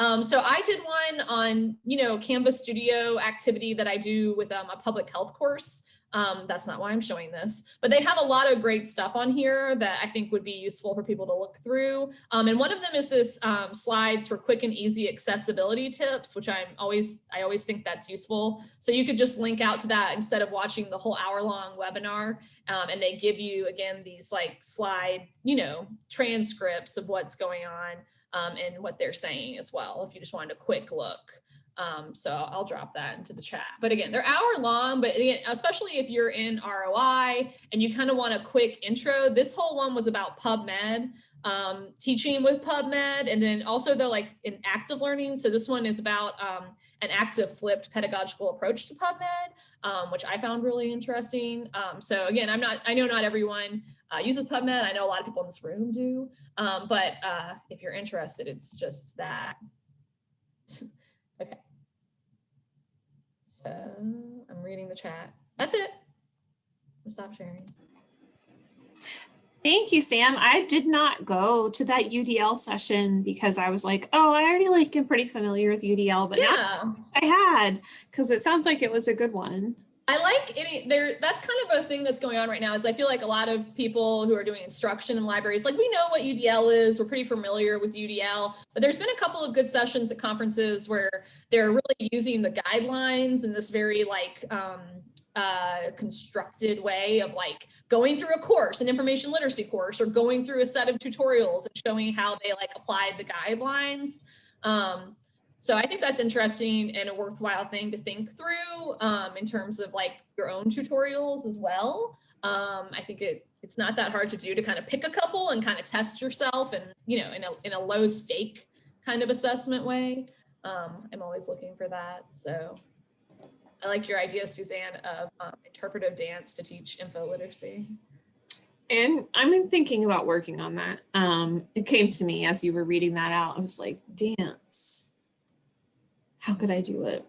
Um, so I did one on, you know, Canvas Studio activity that I do with um, a public health course. Um, that's not why I'm showing this, but they have a lot of great stuff on here that I think would be useful for people to look through. Um, and one of them is this um, slides for quick and easy accessibility tips, which I'm always, I always think that's useful. So you could just link out to that instead of watching the whole hour long webinar. Um, and they give you, again, these like slide, you know, transcripts of what's going on um, and what they're saying as well, if you just wanted a quick look. Um, so I'll drop that into the chat. But again, they're hour long, but again, especially if you're in ROI and you kind of want a quick intro, this whole one was about PubMed, um, teaching with PubMed, and then also they're like in active learning. So this one is about um, an active flipped pedagogical approach to PubMed, um, which I found really interesting. Um, so again, I'm not, I know not everyone uh, uses PubMed. I know a lot of people in this room do, um, but uh, if you're interested, it's just that. Okay. So I'm reading the chat. That's it. I'll stop sharing. Thank you, Sam. I did not go to that UDL session because I was like, oh, I already like am pretty familiar with UDL, but Yeah, I had because it sounds like it was a good one. I like any there. That's kind of a thing that's going on right now. Is I feel like a lot of people who are doing instruction in libraries, like we know what UDL is. We're pretty familiar with UDL, but there's been a couple of good sessions at conferences where they're really using the guidelines in this very like um, uh, constructed way of like going through a course, an information literacy course, or going through a set of tutorials and showing how they like applied the guidelines. Um, so I think that's interesting and a worthwhile thing to think through um, in terms of like your own tutorials as well. Um, I think it it's not that hard to do to kind of pick a couple and kind of test yourself and you know in a in a low stake kind of assessment way. Um, I'm always looking for that. So I like your idea, Suzanne, of um, interpretive dance to teach info literacy. And I've been thinking about working on that. Um, it came to me as you were reading that out. I was like, dance. How could I do it?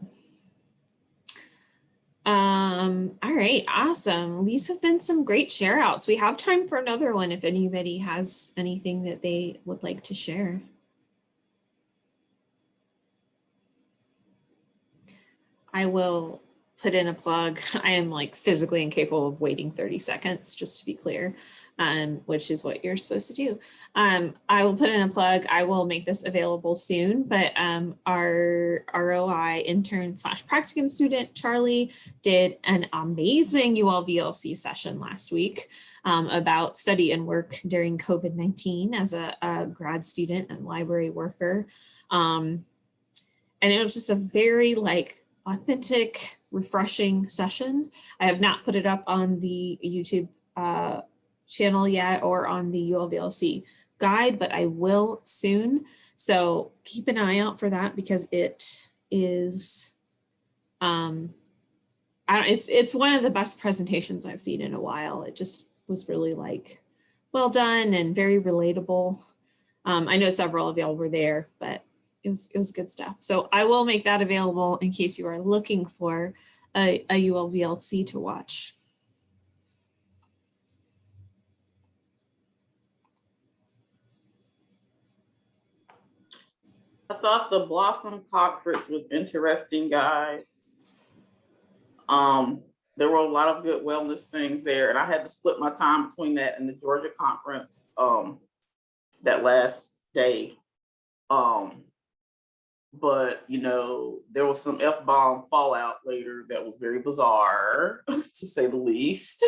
Um, all right, awesome. These have been some great share outs. We have time for another one if anybody has anything that they would like to share. I will put in a plug. I am like physically incapable of waiting 30 seconds, just to be clear, um, which is what you're supposed to do. Um, I will put in a plug. I will make this available soon, but um, our ROI intern slash practicum student, Charlie, did an amazing UL VLC session last week um, about study and work during COVID-19 as a, a, grad student and library worker. Um, and it was just a very like authentic, refreshing session. I have not put it up on the YouTube uh, channel yet or on the ULVLC guide, but I will soon. So keep an eye out for that because it is, um, I don't, it's, it's one of the best presentations I've seen in a while. It just was really like well done and very relatable. Um, I know several of y'all were there, but it was it was good stuff. So I will make that available in case you are looking for a, a ULVLC to watch. I thought the Blossom Conference was interesting, guys. Um, there were a lot of good wellness things there, and I had to split my time between that and the Georgia conference um, that last day. Um, but you know, there was some F-bomb fallout later that was very bizarre, to say the least.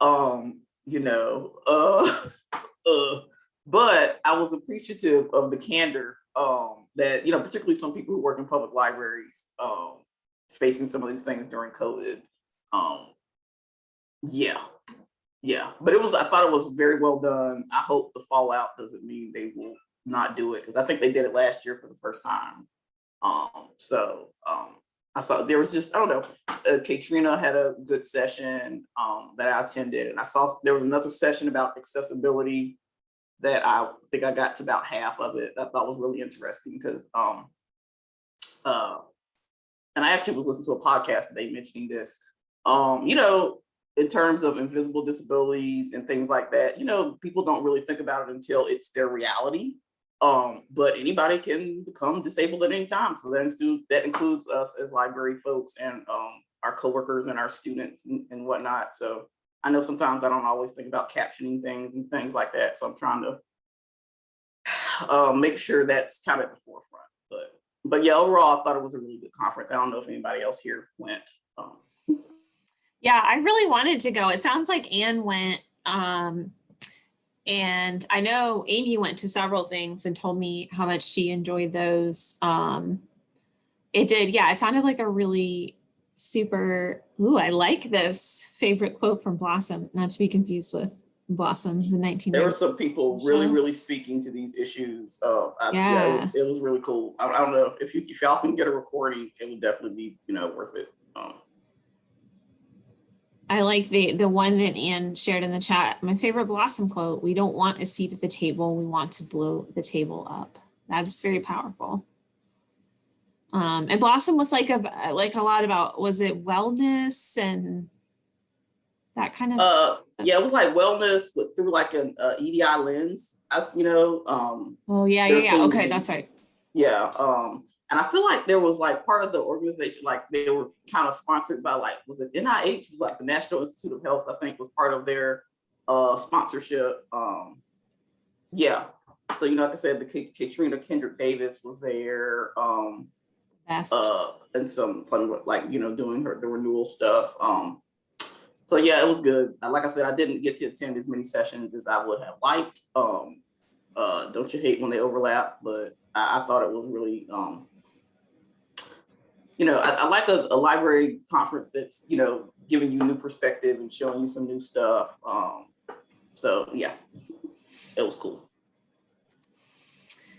Um, you know, uh, uh, but I was appreciative of the candor um, that, you know, particularly some people who work in public libraries um, facing some of these things during COVID. Um, yeah, yeah, but it was, I thought it was very well done. I hope the fallout doesn't mean they will not do it because I think they did it last year for the first time. Um, so um, I saw there was just, I don't know, uh, Kaetrena had a good session um, that I attended and I saw there was another session about accessibility that I think I got to about half of it. I thought was really interesting because, um, uh, and I actually was listening to a podcast today mentioning this, um, you know, in terms of invisible disabilities and things like that, you know, people don't really think about it until it's their reality. Um, but anybody can become disabled at any time. So that, that includes us as library folks and um, our coworkers and our students and, and whatnot. So I know sometimes I don't always think about captioning things and things like that. So I'm trying to uh, make sure that's kind of at the forefront. But but yeah, overall, I thought it was a really good conference. I don't know if anybody else here went. Um, yeah, I really wanted to go. It sounds like Anne went. Um, and I know Amy went to several things and told me how much she enjoyed those. Um, It did, yeah. It sounded like a really super, ooh, I like this favorite quote from Blossom, not to be confused with Blossom, the 19. There were some people really, Show. really speaking to these issues. Uh, I, yeah, it was, it was really cool. I, I don't know if you if y'all can get a recording, it would definitely be you know worth it. Um, I like the the one that Anne shared in the chat. My favorite Blossom quote: "We don't want a seat at the table. We want to blow the table up." That is very powerful. Um, and Blossom was like a like a lot about was it wellness and that kind of. uh, yeah, it was like wellness with, through like an uh, EDI lens. I, you know. Um, oh yeah, yeah, yeah. Okay, that's right. Yeah. Um, and I feel like there was like part of the organization, like they were kind of sponsored by like, was it NIH was like the National Institute of Health, I think was part of their uh sponsorship. Um, yeah. So, you know, like I said, the Kaetrena Kendrick Davis was there. Um. Uh, and some fun, like, you know, doing her, the renewal stuff. Um, so yeah, it was good. Uh, Like I said, I didn't get to attend as many sessions as I would have liked. Um, uh, don't you hate when they overlap? But I, I thought it was really, um, you know, I, I like a, a library conference that's, you know, giving you new perspective and showing you some new stuff. Um, so yeah, it was cool.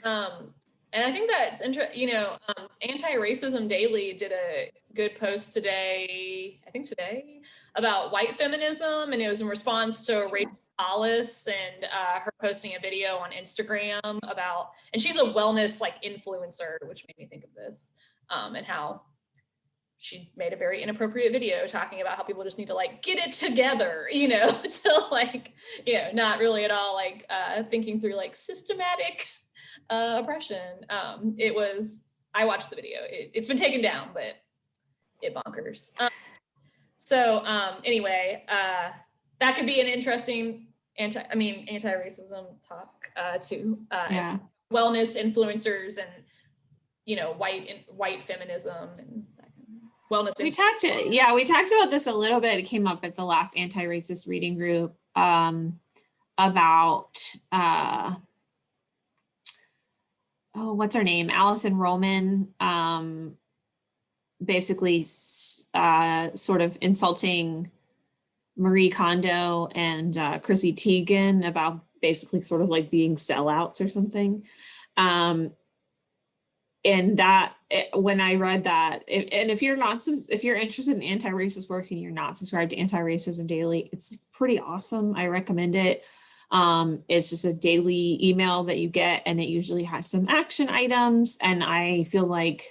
Um, and I think that's interesting, you know, um, Anti-Racism Daily did a good post today, I think today, about white feminism. And it was in response to Rachel Hollis and uh, her posting a video on Instagram about, and she's a wellness like influencer, which made me think of this um, and how she made a very inappropriate video talking about how people just need to like get it together, you know, to like, you know, not really at all like uh, thinking through like systematic uh, oppression. Um, it was, I watched the video. It, it's been taken down, but it bonkers. Um, so um, anyway, uh, that could be an interesting anti, I mean, anti-racism talk uh, too. Uh, yeah. Wellness influencers and, you know, white and white feminism and that kind of wellness. We talked, yeah, we talked about this a little bit. It came up at the last anti-racist reading group um, about, uh, oh, what's her name? Alison Roman, um, basically uh, sort of insulting Marie Kondo and uh, Chrissy Teigen about basically sort of like being sellouts or something. Um, and that it- when I read that, it- and if you're not, if you're interested in anti-racist work and you're not subscribed to Anti-Racism Daily, it's pretty awesome. I recommend it. Um, it's just a daily email that you get, and it usually has some action items. And I feel like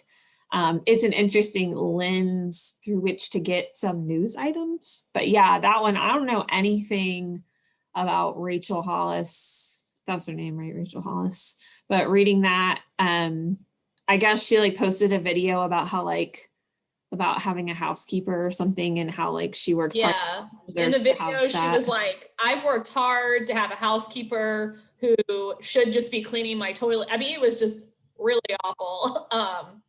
um, it's an interesting lens through which to get some news items. But yeah, that one, I don't know anything about Rachel Hollis. That's her name, right? Rachel Hollis. But reading that, um, I guess she like posted a video about how like about having a housekeeper or something and how like she works hard. Yeah. as In the video, she was like, I've worked hard to have a housekeeper who should just be cleaning my toilet. I mean, it was just really awful. Um,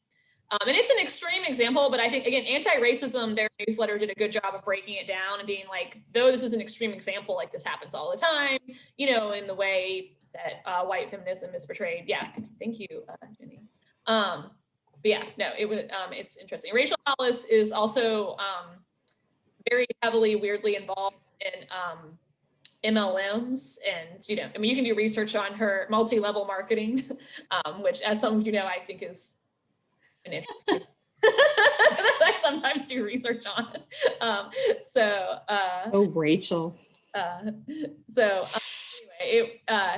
um, and it's an extreme example, but I think again, anti-racism, their newsletter did a good job of breaking it down and being like, though this is an extreme example, like this happens all the time, you know, in the way that uh, white feminism is portrayed. Yeah, thank you, uh, Jenny. Um, but yeah, no, it was, um, it's interesting. Rachel Hollis is also um, very heavily, weirdly involved in um, MLMs. And, you know, I mean, you can do research on her multi-level marketing, um, which as some of you know, I think is an interesting. I sometimes do research on. Um, so, uh, Oh, Rachel. uh, so uh, anyway, it, uh,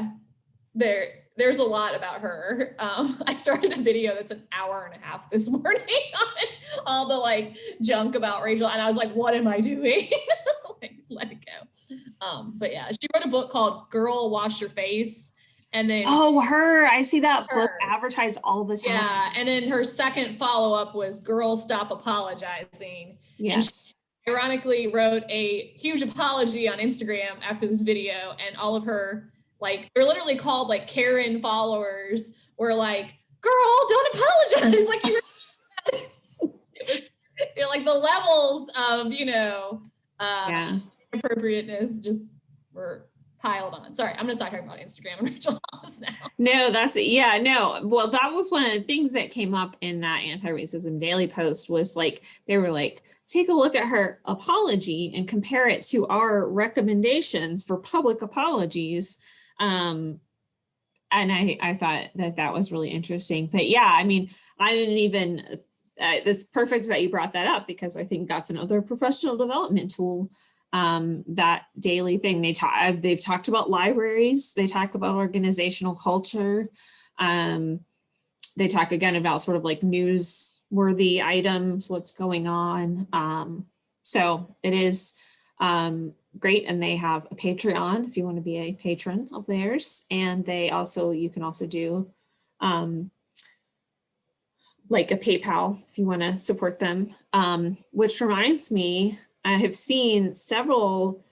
there there's a lot about her. Um, I started a video that's an hour and a half this morning on all the like junk about Rachel, and I was like, "What am I doing?" like, let it go. Um, but yeah, she wrote a book called "Girl, Wash Your Face," and then Oh, her. I see that book advertised all the time. yeah, and then her second follow up was "Girl, Stop Apologizing." Yes. ironically wrote a huge apology on Instagram after this video and all of her like they're literally called like Karen followers were like, girl, don't apologize. like you were was you know, like the levels of, you know, uh Yeah. appropriateness just were piled on. Sorry, I'm gonna start talking about Instagram and Rachel Hollis now. No, that's yeah, no. Well, that was one of the things that came up in that anti-racism daily post was like they were like, take a look at her apology and compare it to our recommendations for public apologies. Um, and I I thought that that was really interesting. But yeah, I mean, I didn't even. Uh, it's perfect that you brought that up because I think that's another professional development tool um, that daily thing. They talk, they've talked about libraries, they talk about organizational culture. Um, they talk again about sort of like newsworthy items, what's going on. Um, so it is um, great. And they have a Patreon if you want to be a patron of theirs. And they also, you can also do um, like a PayPal if you want to support them. Um, which reminds me, I have seen several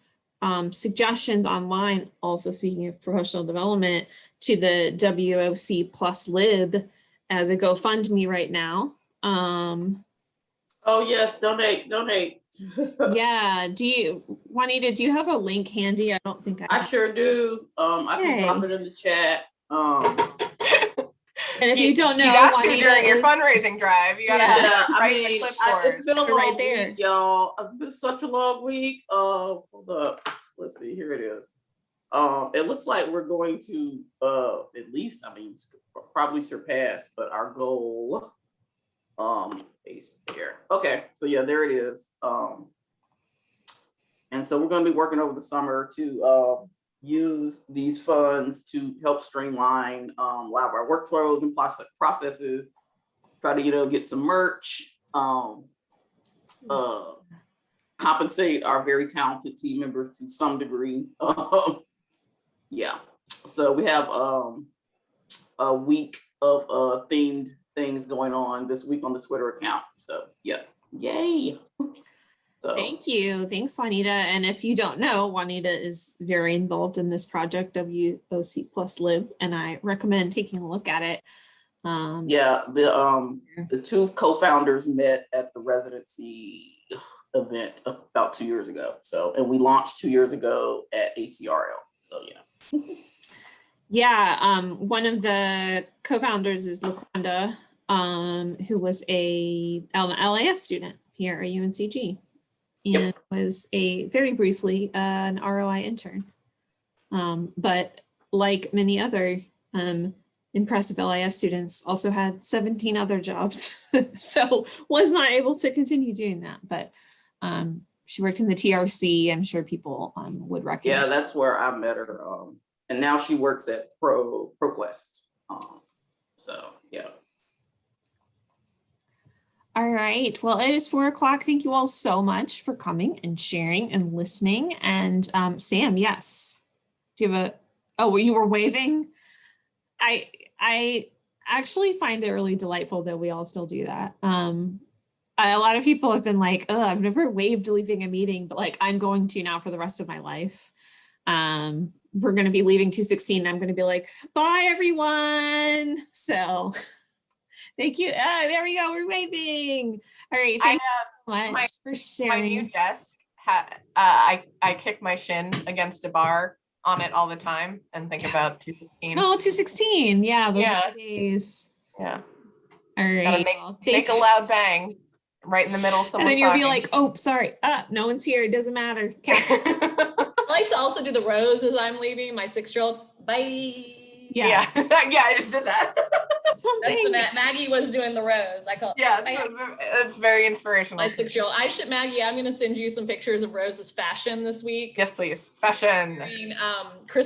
um, suggestions online, also speaking of professional development, to the WOC plus lib as a GoFundMe right now. Um, Oh, yes, donate, donate. yeah, do you, Juanita, do you have a link handy? I don't think I, I sure do. Um, I can drop it in the chat. Um, and if you, don't know, you got to Juanita during your fundraising drive. You gotta Yeah. yeah, I write mean, the I- it's clipboard. been a They're right there. week, y'all. It's been such a long week. Uh, hold up. Let's see. Here it is. Um, it looks like we're going to uh at least, I mean, probably surpass, but our goal. Um, is here. Okay, so yeah, there it is. Um, and so we're going to be working over the summer to uh use these funds to help streamline um a lot of our workflows and processes. Try to you know get some merch. Um, uh, compensate our very talented team members to some degree. Um, yeah, so we have um a week of uh themed things going on this week on the Twitter account. So yeah, yay. So Thank you. Thanks, Juanita. And if you don't know, Juanita is very involved in this project, WOC plus lib, and I recommend taking a look at it. Um, yeah, the um the two co-founders met at the residency event about two years ago. So and we launched two years ago at ACRL. So yeah. Yeah, um, one of the co-founders is Laquanda, um, who was a LIS student here at UNCG and was a very briefly uh, an ROI intern. Um, but like many other um, impressive LIS students, also had 17 other jobs, so was not able to continue doing that. But um, she worked in the TRC. I'm sure people um, would recognize. Yeah, that's where I met her. Um, and now she works at Pro ProQuest. Um, so yeah. All right. Well, it is four o'clock. Thank you all so much for coming and sharing and listening. And um, Sam, yes. Do you have a, oh, you were waving? I, I actually find it really delightful that we all still do that. Um, a lot of people have been like, oh, I've never waved leaving a meeting, but like I'm going to now for the rest of my life. Um, we're going to be leaving 216. I'm going to be like, bye everyone. So thank you. Ah, there we go. We're waving. All right. I Thank have you so much my- for sharing. my sharing. new desk. Ha- uh, I I kick my shin against a bar on it all the time and think about 216. Oh, 216. Yeah, those Yeah. are the days. Yeah, All make, make a loud bang right in the middle of And then you'll talking. be like, oh, sorry. Ah, no one's here. It doesn't matter. Cancel. I like to also do the rose as I'm leaving. My six-year-old, bye. Yeah. yeah, yeah, I just did that. That's the Something. Ma- Maggie was doing the rose. I call yeah, I- it's, it's very inspirational. my six-year-old. I should Maggie. I'm gonna send you some pictures of Rose's fashion this week. Yes, please. Fashion. Wearing, um,